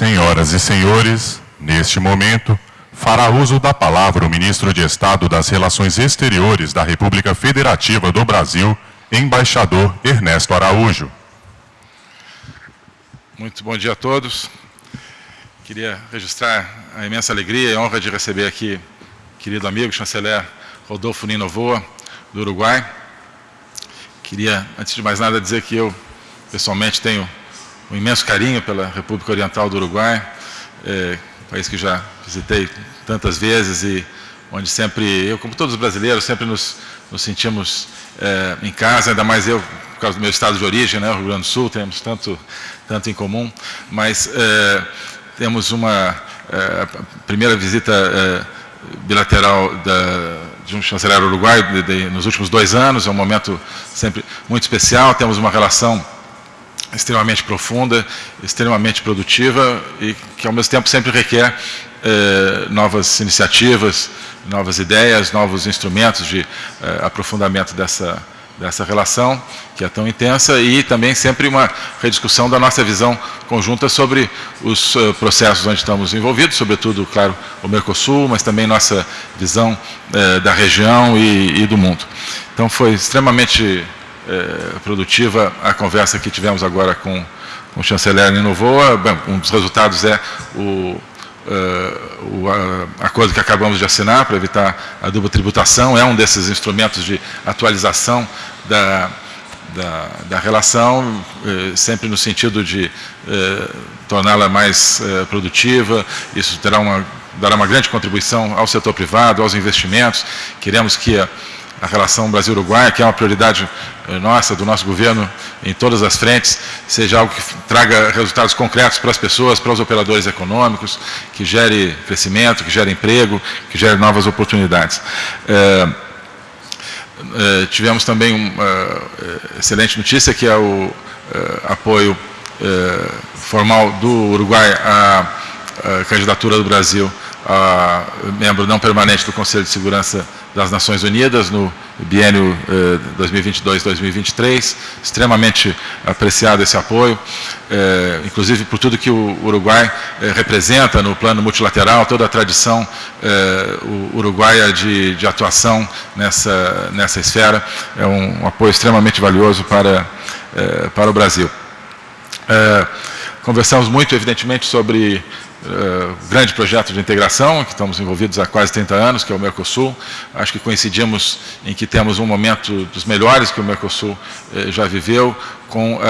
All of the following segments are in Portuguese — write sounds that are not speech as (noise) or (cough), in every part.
Senhoras e senhores, neste momento, fará uso da palavra o ministro de Estado das Relações Exteriores da República Federativa do Brasil, embaixador Ernesto Araújo. Muito bom dia a todos. Queria registrar a imensa alegria e honra de receber aqui querido amigo, chanceler Rodolfo Nino Voa, do Uruguai. Queria, antes de mais nada, dizer que eu, pessoalmente, tenho um imenso carinho pela República Oriental do Uruguai, é, país que já visitei tantas vezes e onde sempre, eu como todos os brasileiros, sempre nos, nos sentimos é, em casa, ainda mais eu, por causa do meu estado de origem, né, o Rio Grande do Sul, temos tanto, tanto em comum, mas é, temos uma é, primeira visita é, bilateral da, de um chanceler uruguaio de, de, nos últimos dois anos, é um momento sempre muito especial, temos uma relação extremamente profunda, extremamente produtiva e que ao mesmo tempo sempre requer eh, novas iniciativas, novas ideias, novos instrumentos de eh, aprofundamento dessa, dessa relação, que é tão intensa, e também sempre uma rediscussão da nossa visão conjunta sobre os uh, processos onde estamos envolvidos, sobretudo, claro, o Mercosul, mas também nossa visão uh, da região e, e, do mundo. Então foi extremamente eh, produtiva a conversa que tivemos agora com, com o chanceler Ninovoa. Bem, um dos resultados é o, uh, o acordo que acabamos de assinar para evitar a dupla tributação, é um desses instrumentos de atualização da, da, da relação, eh, sempre no sentido de eh, torná-la mais produtiva, isso terá uma, dará uma grande contribuição ao setor privado, aos investimentos, queremos que a, a relação Brasil-Uruguai, que é uma prioridade eh, nossa, do nosso governo, em todas as frentes, seja algo que traga resultados concretos para as pessoas, para os operadores econômicos, que gere crescimento, que gere emprego, que gere novas oportunidades. É, é, tivemos também uma é, excelente notícia, que é o apoio formal do Uruguai à, à candidatura do Brasil a membro não permanente do Conselho de Segurança das Nações Unidas no biênio eh, 2022-2023, extremamente apreciado esse apoio, eh, inclusive por tudo que o Uruguai eh, representa no plano multilateral, toda a tradição eh, uruguaia de, de, atuação nessa, nessa esfera, é um, um apoio extremamente valioso para, eh, para o Brasil. Eh, conversamos muito, evidentemente, sobre uh, grande projeto de integração, que estamos envolvidos há quase 30 anos, que é o Mercosul. Acho que coincidimos em que temos um momento dos melhores que o Mercosul uh, já viveu, com uh,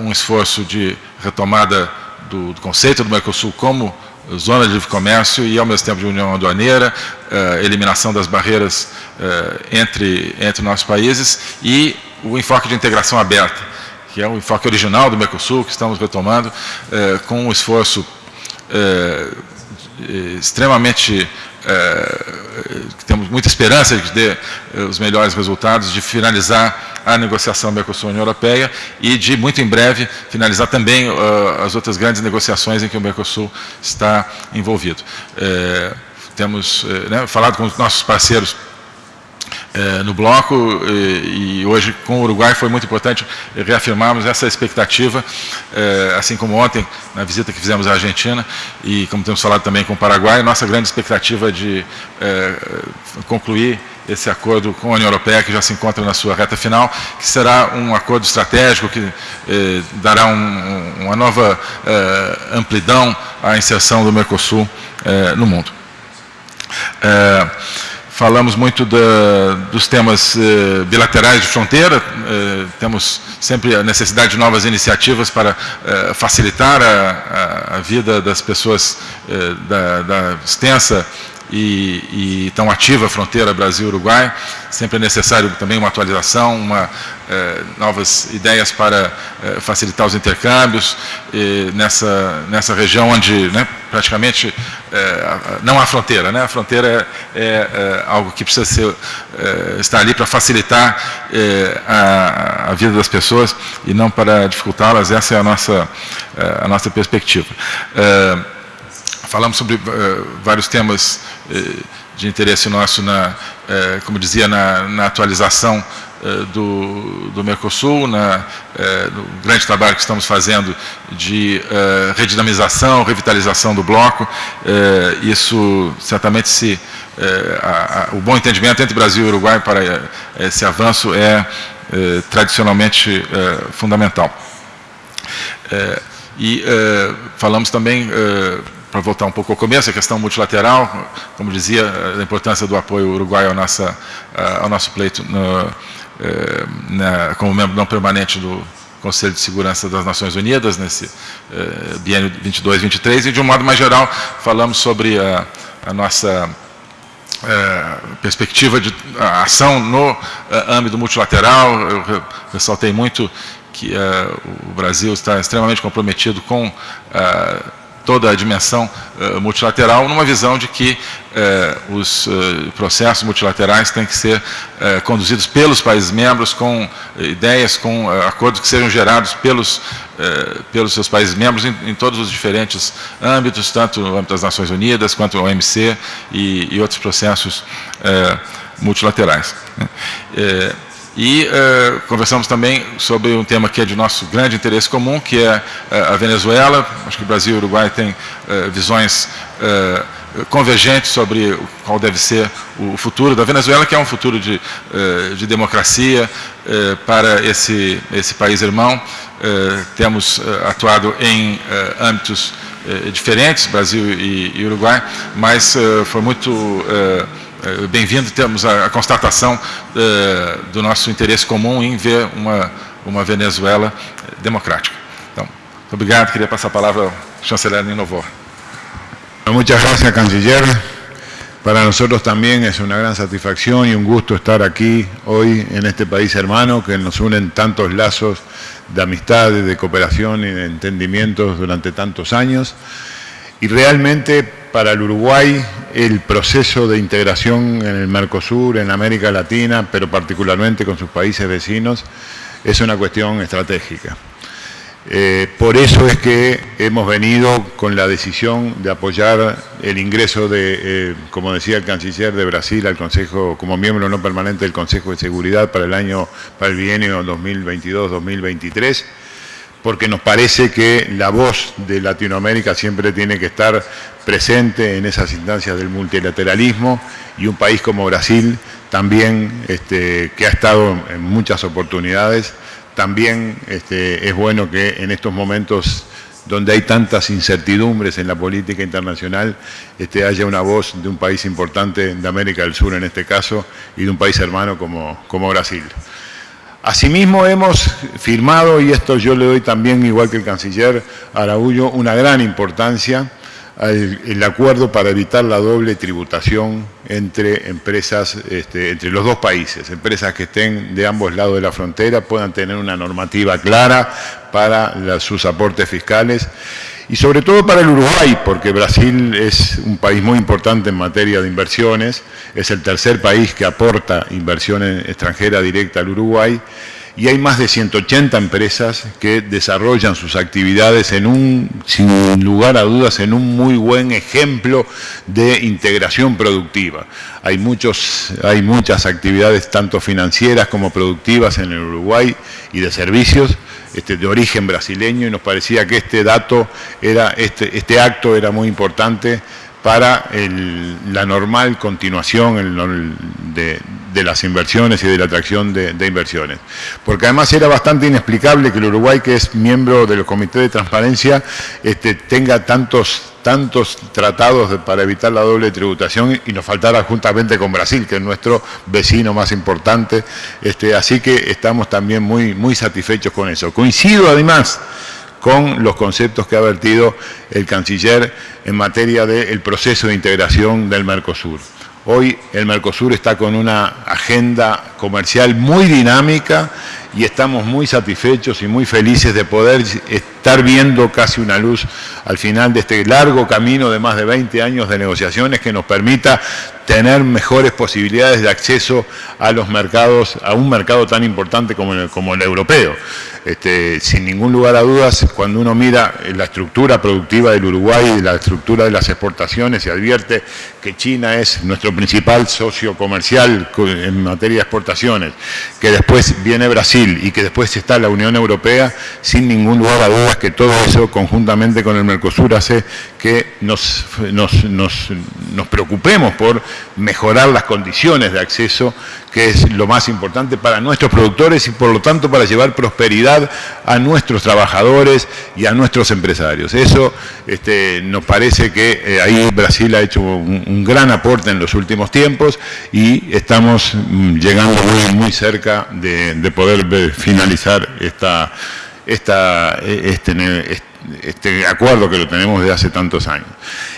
um esforço de retomada do, do, conceito do Mercosul como zona de livre comércio e, ao mesmo tempo, de união aduaneira, eliminação das barreiras entre, entre nossos países e o enfoque de integração aberta que é o enfoque original do Mercosul, que estamos retomando, é, com um esforço é, extremamente, é, temos muita esperança de é, os melhores resultados, de finalizar a negociação Mercosul-União Europeia e de, muito em breve, finalizar também as outras grandes negociações em que o Mercosul está envolvido. Temos né, falado com os nossos parceiros é, no bloco e, hoje com o Uruguai foi muito importante reafirmarmos essa expectativa, é, assim como ontem na visita que fizemos à Argentina e como temos falado também com o Paraguai, nossa grande expectativa de é, concluir esse acordo com a União Europeia, que já se encontra na sua reta final, que será um acordo estratégico que dará um, uma nova amplidão à inserção do Mercosul no mundo. Falamos muito da, dos temas eh, bilaterais de fronteira, eh, temos sempre a necessidade de novas iniciativas para eh, facilitar a, a, a, vida das pessoas eh, da, da extensa e, e tão ativa a fronteira Brasil-Uruguai. Sempre é necessário também uma atualização, uma, eh, novas ideias para eh, facilitar os intercâmbios nessa, nessa região onde né, praticamente eh, não há fronteira. Né? A fronteira é, é algo que precisa ser, estar ali para facilitar a, a, vida das pessoas e não para dificultá-las. Essa é a nossa, a nossa perspectiva. Falamos sobre uh, vários temas uh, de interesse nosso, na, uh, como dizia, na, na atualização do, do Mercosul, na, no grande trabalho que estamos fazendo de redinamização, revitalização do bloco. Isso certamente se a, a, o bom entendimento entre Brasil e Uruguai para esse avanço é tradicionalmente fundamental. e falamos também para voltar um pouco ao começo, a questão multilateral, como dizia, a importância do apoio uruguaio ao, nossa, ao nosso pleito no, eh, na, como membro não permanente do Conselho de Segurança das Nações Unidas, nesse eh, biênio 22-23, e de um modo mais geral falamos sobre a, a nossa eh, perspectiva de ação no âmbito multilateral, eu ressaltei muito que o Brasil está extremamente comprometido com toda a dimensão uh, multilateral, numa visão de que uh, os uh, processos multilaterais têm que ser conduzidos pelos países membros, com ideias, com acordos que sejam gerados pelos, pelos seus países membros em, em, todos os diferentes âmbitos, tanto no âmbito das Nações Unidas, quanto o OMC e, e outros processos multilaterais. Né. E uh, conversamos também sobre um tema que é de nosso grande interesse comum, que é uh, a Venezuela. Acho que o Brasil e o Uruguai têm uh, visões convergentes sobre qual deve ser o futuro da Venezuela, que é um futuro de, de democracia para esse, esse país irmão. temos atuado em âmbitos diferentes, Brasil e, e Uruguai, mas foi muito bem-vindo temos a, a constatação é, do nosso interesse comum em ver uma, uma Venezuela democrática. Então, muito obrigado. Queria passar a palavra ao chanceler Ninovor. Muchas gracias, canciller. Para nosotros también es una gran satisfacción y un gusto estar aquí hoy en este país hermano que nos unen tantos lazos de amistad, de cooperación y de entendimientos durante tantos años. Y realmente para el Uruguay el proceso de integración en el Mercosur, en América Latina, pero particularmente con sus países vecinos, es una cuestión estratégica. Eh, por eso es que hemos venido con la decisión de apoyar el ingreso de, eh, como decía el canciller de Brasil, al Consejo, como miembro no permanente del Consejo de Seguridad para el año, para el bienio 2022-2023 porque nos parece que la voz de Latinoamérica siempre tiene que estar presente en esas instancias del multilateralismo y un país como Brasil también, este, que ha estado en muchas oportunidades, también este, es bueno que en estos momentos donde hay tantas incertidumbres en la política internacional, este, haya una voz de un país importante de América del Sur en este caso y de un país hermano como, como Brasil. Asimismo hemos firmado, y esto yo le doy también, igual que el canciller Araújo, una gran importancia el acuerdo para evitar la doble tributación entre empresas, este, entre los dos países. Empresas que estén de ambos lados de la frontera puedan tener una normativa clara para sus aportes fiscales y sobre todo para el Uruguay, porque Brasil es un país muy importante en materia de inversiones, es el tercer país que aporta inversión extranjera directa al Uruguay, y hay más de 180 empresas que desarrollan sus actividades en un, sin lugar a dudas, en un muy buen ejemplo de integración productiva. Hay, muchos, hay muchas actividades, tanto financieras como productivas en el Uruguay y de servicios, este, de origen brasileño y nos parecía que este dato, era, este, este acto era muy importante para la normal continuación de, las inversiones y de la atracción de, inversiones. Porque además era bastante inexplicable que el Uruguay, que es miembro del Comité de Transparencia, este, tenga tantos, tantos tratados para evitar la doble tributación y nos faltara juntamente con Brasil, que es nuestro vecino más importante. Este, así que estamos también muy, muy satisfechos con eso. Coincido además con los conceptos que ha vertido el canciller en materia del proceso de integración del Mercosur. Hoy el Mercosur está con una agenda comercial muy dinámica y estamos muy satisfechos y muy felices de poder estar viendo casi una luz al final de este largo camino de más de 20 años de negociaciones que nos permita tener mejores posibilidades de acceso a los mercados, a un mercado tan importante como el, europeo. Este, sin ningún lugar a dudas, cuando uno mira la estructura productiva del Uruguay y la estructura de las exportaciones, se advierte que China es nuestro principal socio comercial en materia de exportaciones, que después viene Brasil y que después está la Unión Europea, sin ningún lugar a dudas que todo eso conjuntamente con el Mercosur hace que nos, nos preocupemos por mejorar las condiciones de acceso que es lo más importante para nuestros productores y por lo tanto para llevar prosperidad a nuestros trabajadores y a nuestros empresarios. Eso este, nos parece que eh, ahí Brasil ha hecho un, gran aporte en los últimos tiempos y estamos mm, llegando muy, muy cerca de, poder finalizar esta, esta, e, este, este acuerdo que lo tenemos desde hace tantos años.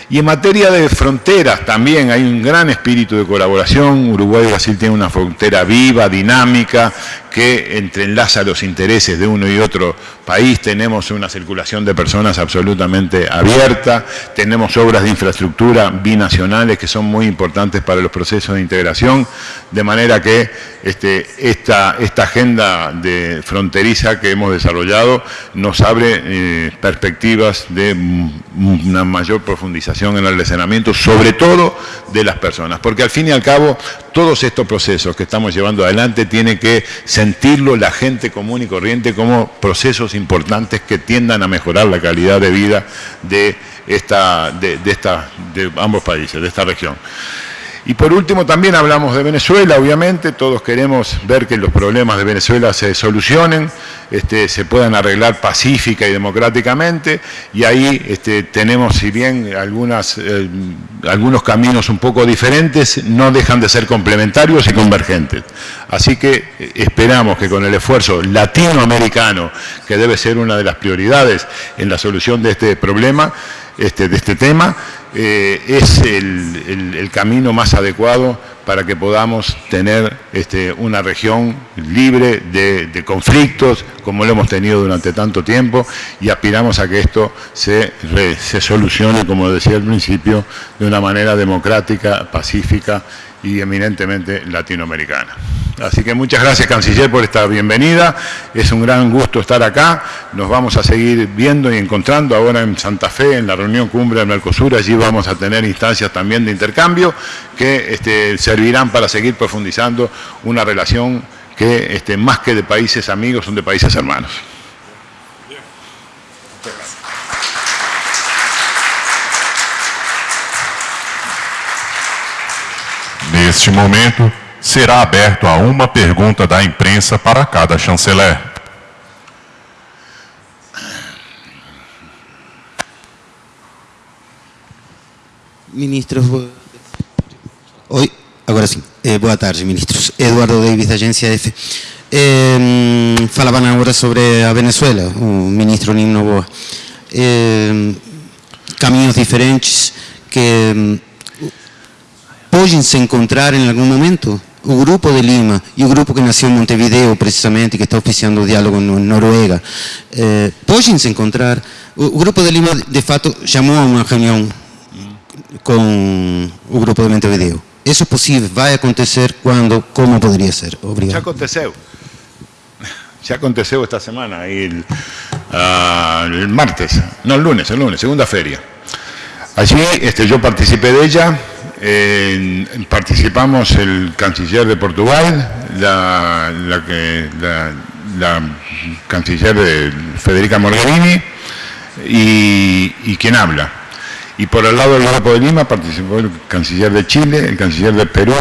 Y en materia de fronteras también hay un gran espíritu de colaboración. Uruguay y Brasil tienen una frontera viva, dinámica, que entrelaza los intereses de uno y otro país. Tenemos una circulación de personas absolutamente abierta. Tenemos obras de infraestructura binacionales que son muy importantes para los procesos de integración. De manera que este, esta, agenda de fronteriza que hemos desarrollado nos abre eh, de una mayor profundización en el relacionamiento, sobre todo de las personas, porque al fin y al cabo todos estos procesos que estamos llevando adelante tienen que sentirlo la gente común y corriente como procesos importantes que tiendan a mejorar la calidad de vida de, esta, de, esta, de ambos países, de esta región. Y por último también hablamos de Venezuela, obviamente, todos queremos ver que los problemas de Venezuela se solucionen, este, se puedan arreglar pacífica y democráticamente, y ahí este, tenemos, si bien eh, algunos caminos un poco diferentes, no dejan de ser complementarios y convergentes. Así que eh, esperamos que con el esfuerzo latinoamericano, que debe ser una de las prioridades en la solución de este problema, este, de este tema, eh, es el, camino más adecuado para que podamos tener este, una región libre de, conflictos, como lo hemos tenido durante tanto tiempo, y aspiramos a que esto se, se solucione, como decía al principio, de una manera democrática, pacífica y eminentemente latinoamericana. Así que muchas gracias, Canciller, por esta bienvenida. Es un gran gusto estar acá. Nos vamos a seguir viendo y encontrando ahora en Santa Fe, en la reunión cumbre del Mercosur. Allí vamos a tener instancias también de intercambio que este, servirán para seguir profundizando una relación que este, más que de países amigos son de países hermanos. Neste momento, será aberto a uma pergunta da imprensa para cada chanceler. Ministros, oi, agora sim. Eh, boa tarde, ministros. Eduardo Davis, da Agência F. Eh, falavam agora sobre a Venezuela, o ministro Nino Boa. Eh, caminhos diferentes que podem se encontrar em algum momento? O grupo de Lima e o grupo que nasceu em Montevideo, precisamente, que está oficiando o diálogo em Noruega, eh, se encontrar? O, grupo de Lima, de fato, chamou a uma reunião com o grupo de Montevideo. Isso é possível? Vai acontecer? Quando? Como poderia ser? Obrigado. Já aconteceu. (laughs) Já aconteceu esta semana, el, uh, martes, no, el lunes, el lunes, segunda feria. Allí este, yo participé de ella, participamos el canciller de Portugal, la, canciller de Federica Morgherini y, y quien habla. Y por el lado del grupo de Lima participó el canciller de Chile, el canciller de Perú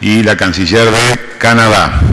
y la canciller de Canadá.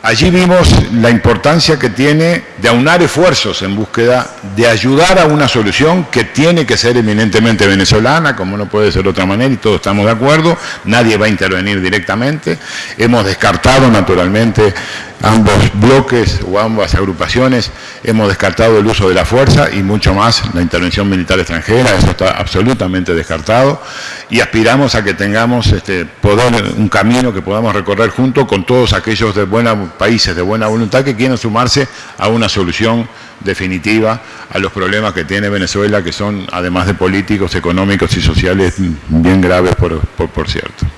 Allí vimos la importancia que tiene de aunar esfuerzos en búsqueda de ayudar a una solución que tiene que ser eminentemente venezolana, como no puede ser de otra manera, y todos estamos de acuerdo, nadie va a intervenir directamente. Hemos descartado naturalmente ambos bloques o ambas agrupaciones hemos descartado el uso de la fuerza y mucho más la intervención militar extranjera, eso está absolutamente descartado y aspiramos a que tengamos este, poder, un camino que podamos recorrer junto con todos aquellos de buena, países de buena voluntad que quieran sumarse a una solución definitiva a los problemas que tiene Venezuela, que son, además de políticos, económicos y sociales, bien graves, por, por cierto.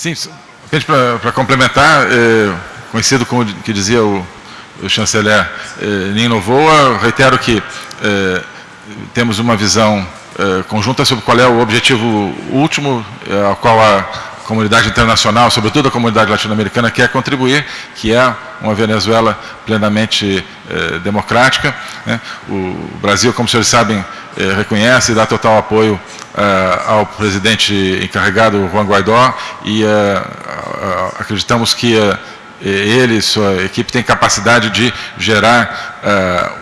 Sim, para complementar, é, conhecido como que dizia o, o chanceler é, Nino Voa, reitero que é, temos uma visão é, conjunta sobre qual é o objetivo último é, ao qual a comunidade internacional, sobretudo a comunidade latino-americana, quer contribuir, que é uma Venezuela plenamente é, democrática. Né? O Brasil, como senhores sabem, é, reconhece e dá total apoio uh, ao presidente encarregado Juan Guaidó e uh, acreditamos que ele e sua equipe têm capacidade de gerar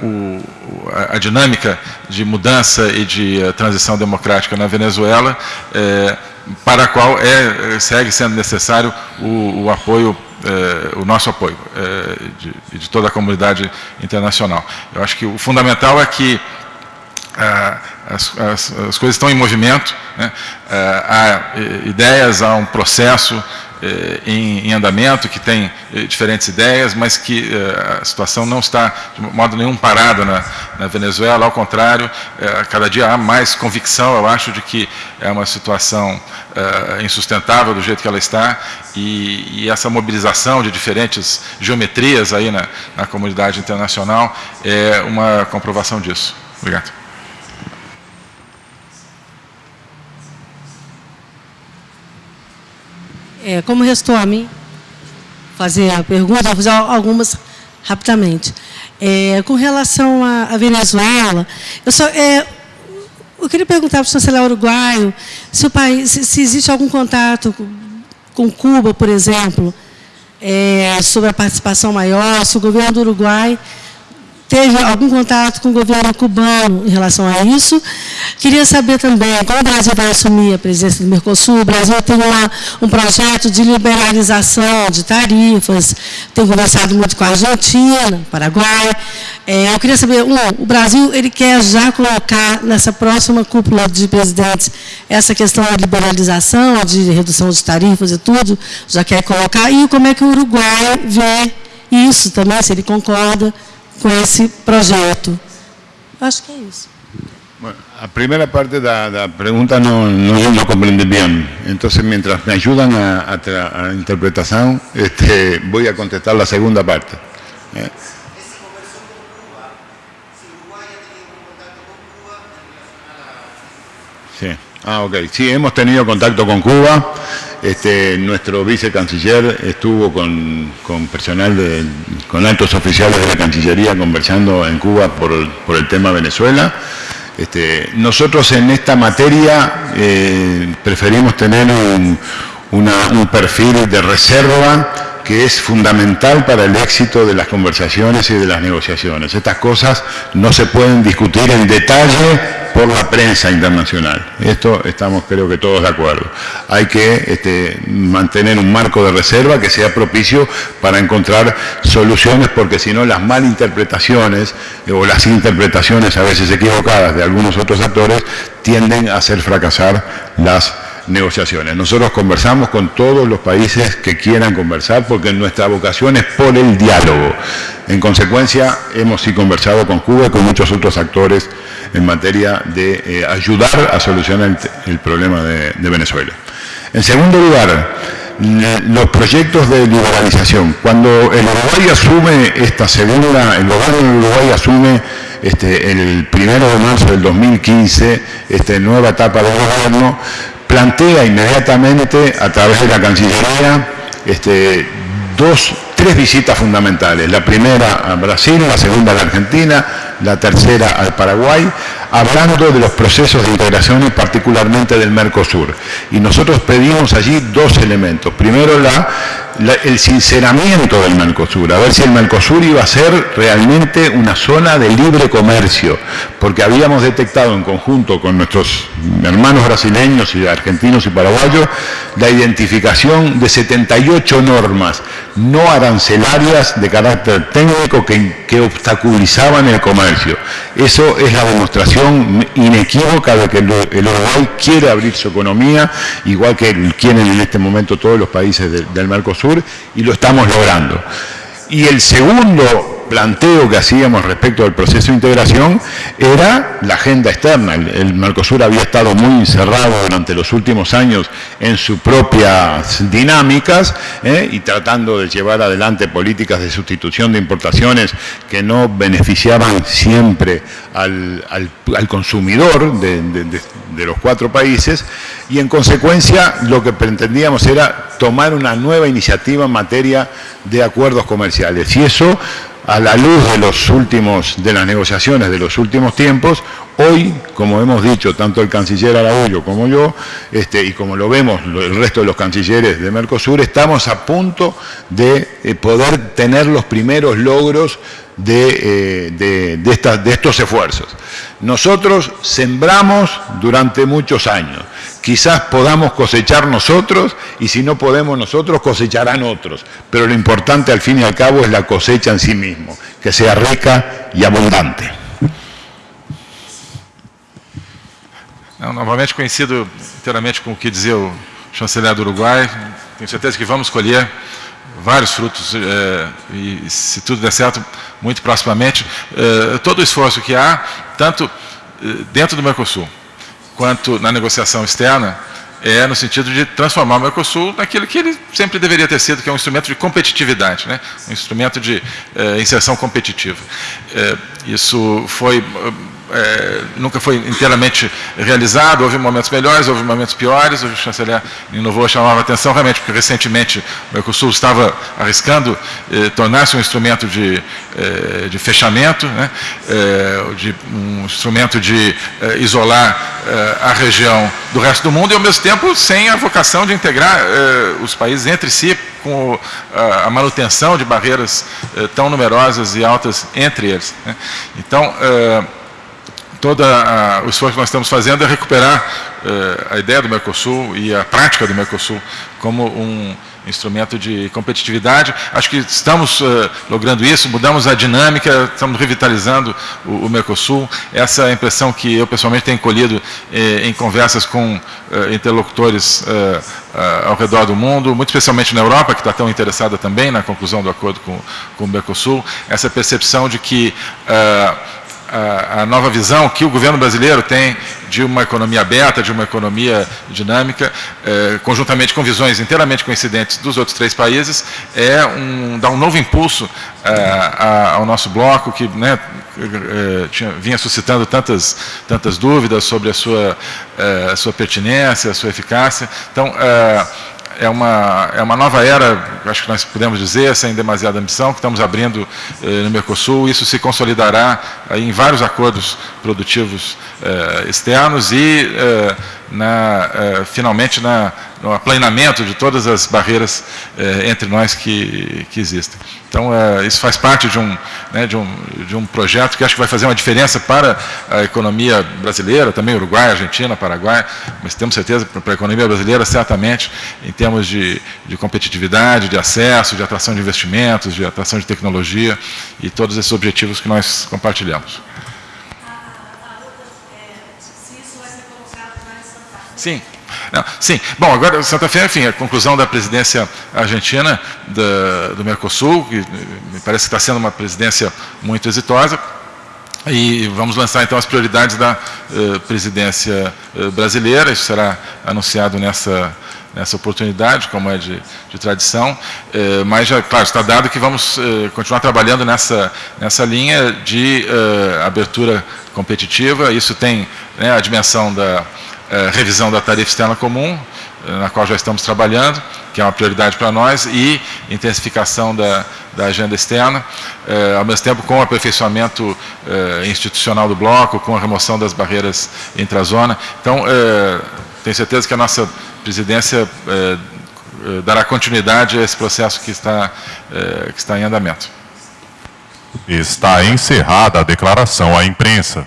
o, a dinâmica de mudança e de transição democrática na Venezuela, para a qual é, segue sendo necessário o, o apoio o nosso apoio de, de, toda a comunidade internacional. Eu acho que o fundamental é que as, as, as, coisas estão em movimento, né? há ideias, há um processo em, em, andamento que tem diferentes ideias, mas que a situação não está de modo nenhum parada na, na Venezuela, ao contrário, cada dia há mais convicção, eu acho, de que é uma situação insustentável do jeito que ela está e, e essa mobilização de diferentes geometrias aí na, na comunidade internacional é uma comprovação disso. Obrigado. É, como restou a mim fazer a pergunta, vou fazer algumas rapidamente. É, com relação à Venezuela, eu só é, eu queria perguntar para o chanceler uruguaio se, o país, se, se existe algum contato com Cuba, por exemplo, é, sobre a participação maior, se o governo do Uruguai teve algum contato com o governo cubano em relação a isso. Queria saber também, como o Brasil vai assumir a presidência do Mercosul, o Brasil tem um projeto de liberalização de tarifas, tem conversado muito com a Argentina, Paraguai. É, eu queria saber, um, o Brasil ele quer já colocar nessa próxima cúpula de presidentes essa questão da liberalização, de redução de tarifas e tudo, já quer colocar, e como é que o Uruguai vê isso também, se ele concorda com esse projeto. Acho que é isso. Bueno, a primera parte de la pregunta no, no, no comprende bien. Entonces, mientras me ayudan a, a, a interpretación, este, voy a contestar la segunda parte. ¿eh? Sí. Ah, ok. Sí, hemos tenido contacto con Cuba. Este, nuestro vicecanciller estuvo con, personal, de, con altos oficiales de la Cancillería conversando en Cuba por, por el tema Venezuela. Este, nosotros en esta materia eh, preferimos tener un, un perfil de reserva que es fundamental para el éxito de las conversaciones y de las negociaciones. Estas cosas no se pueden discutir en detalle por la prensa internacional. Esto estamos creo que todos de acuerdo. Hay que este, mantener un marco de reserva que sea propicio para encontrar soluciones porque si no las malinterpretaciones o las interpretaciones a veces equivocadas de algunos otros actores tienden a hacer fracasar las negociaciones. Nosotros conversamos con todos los países que quieran conversar porque nuestra vocación es por el diálogo. En consecuencia, hemos sí conversado con Cuba y con muchos otros actores en materia de eh, ayudar a solucionar el, problema de, Venezuela. En segundo lugar, los proyectos de liberalización. Cuando el Uruguay asume esta segunda, el gobierno de Uruguay asume este, el primero de marzo del 2015, esta nueva etapa de gobierno, plantea inmediatamente a través de la Cancillería este, dos, tres visitas fundamentales. La primera a Brasil, la segunda a la Argentina, la tercera al Paraguay, hablando de los procesos de integración y particularmente del Mercosur. Y nosotros pedimos allí dos elementos. Primero, el sinceramiento del Mercosur, a ver si el Mercosur iba a ser realmente una zona de libre comercio, porque habíamos detectado en conjunto con nuestros hermanos brasileños y argentinos y paraguayos la identificación de 78 normas no arancelarias de carácter técnico que, que obstaculizaban el comercio. Eso es la demostración inequívoca de que el Uruguay quiere abrir su economía, igual que quieren en este momento todos los países del Mercosur, y lo estamos logrando. Y el segundo planteo que hacíamos respecto al proceso de integración era la agenda externa. El, Mercosur había estado muy encerrado durante los últimos años en sus propias dinámicas ¿eh? y tratando de llevar adelante políticas de sustitución de importaciones que no beneficiaban siempre al, consumidor de, de los cuatro países y en consecuencia lo que pretendíamos era tomar una nueva iniciativa en materia de acuerdos comerciales y eso a la luz de los últimos, de las negociaciones de los últimos tiempos, hoy, como hemos dicho, tanto el canciller Araújo como yo, este, y como lo vemos el resto de los cancilleres de Mercosur, estamos a punto de eh, poder tener los primeros logros de, eh, de estos esfuerzos. Nosotros sembramos durante muchos años, quizás podamos cosechar nosotros y si no podemos nosotros cosecharán otros, pero lo importante al fin y al cabo es la cosecha en sí mismo, que sea rica y abundante. Não, novamente coincido inteiramente com o que dizia o chanceler do Uruguai, tenho certeza que vamos colher vários frutos é, e, se tudo der certo, muito proximamente, é, todo o esforço que há, tanto é, dentro do Mercosul, quanto na negociação externa, é no sentido de transformar o Mercosul naquilo que ele sempre deveria ter sido, que é um instrumento de competitividade, né? um instrumento de é, inserção competitiva. É, isso foi é, nunca foi inteiramente realizado, houve momentos melhores, houve momentos piores, o chanceler inovou, chamava atenção realmente, porque recentemente o Mercosul estava arriscando eh, tornar-se um instrumento de, eh, de fechamento, né, eh, de, um instrumento de eh, isolar eh, a região do resto do mundo e, ao mesmo tempo, sem a vocação de integrar eh, os países entre si com a manutenção de barreiras tão numerosas e altas entre eles. Né. Então, todo o esforço que nós estamos fazendo é recuperar uh, a ideia do Mercosul e a prática do Mercosul como um instrumento de competitividade. Acho que estamos uh, logrando isso, mudamos a dinâmica, estamos revitalizando o, o Mercosul. Essa é a impressão que eu pessoalmente tenho colhido eh, em conversas com uh, interlocutores ao redor do mundo, muito especialmente na Europa, que está tão interessada também na conclusão do acordo com, com o Mercosul. Essa percepção de que a, nova visão que o governo brasileiro tem de uma economia aberta, de uma economia dinâmica, é, conjuntamente com visões inteiramente coincidentes dos outros três países, é um, dar um novo impulso é, ao nosso bloco, que né, é, tinha, vinha suscitando tantas, tantas dúvidas sobre a sua, a sua pertinência, a sua eficácia. Então, é, uma, é uma nova era, acho que nós podemos dizer, sem demasiada ambição, que estamos abrindo eh, no Mercosul. Isso se consolidará em vários acordos produtivos eh, externos e, eh, na, eh, finalmente, na, no aplanamento de todas as barreiras eh, entre nós que, que existem. Então, eh, isso faz parte de um, né, de, um, de um projeto que acho que vai fazer uma diferença para a economia brasileira, também Uruguai, Argentina, Paraguai, mas temos certeza para a economia brasileira, certamente, em termos de, de competitividade, de acesso, de atração de investimentos, de atração de tecnologia e todos esses objetivos que nós compartilhamos. Sim, não, sim, bom, agora Santa Fé, enfim, a conclusão da presidência argentina da, do Mercosul, que me parece que está sendo uma presidência muito exitosa, e vamos lançar então as prioridades da uh, presidência uh, brasileira, isso será anunciado nessa, nessa oportunidade, como é de, de tradição, uh, mas já, claro, está dado que vamos continuar trabalhando nessa, nessa linha de abertura competitiva, isso tem né, a dimensão da é, revisão da tarifa externa comum, é, na qual já estamos trabalhando, que é uma prioridade para nós, e intensificação da, da agenda externa, eh, ao mesmo tempo com o aperfeiçoamento eh, institucional do bloco, com a remoção das barreiras intra-zona. Então, eh, tenho certeza que a nossa presidência eh, eh, dará continuidade a esse processo que está, eh, que está em andamento. Está encerrada a declaração à imprensa.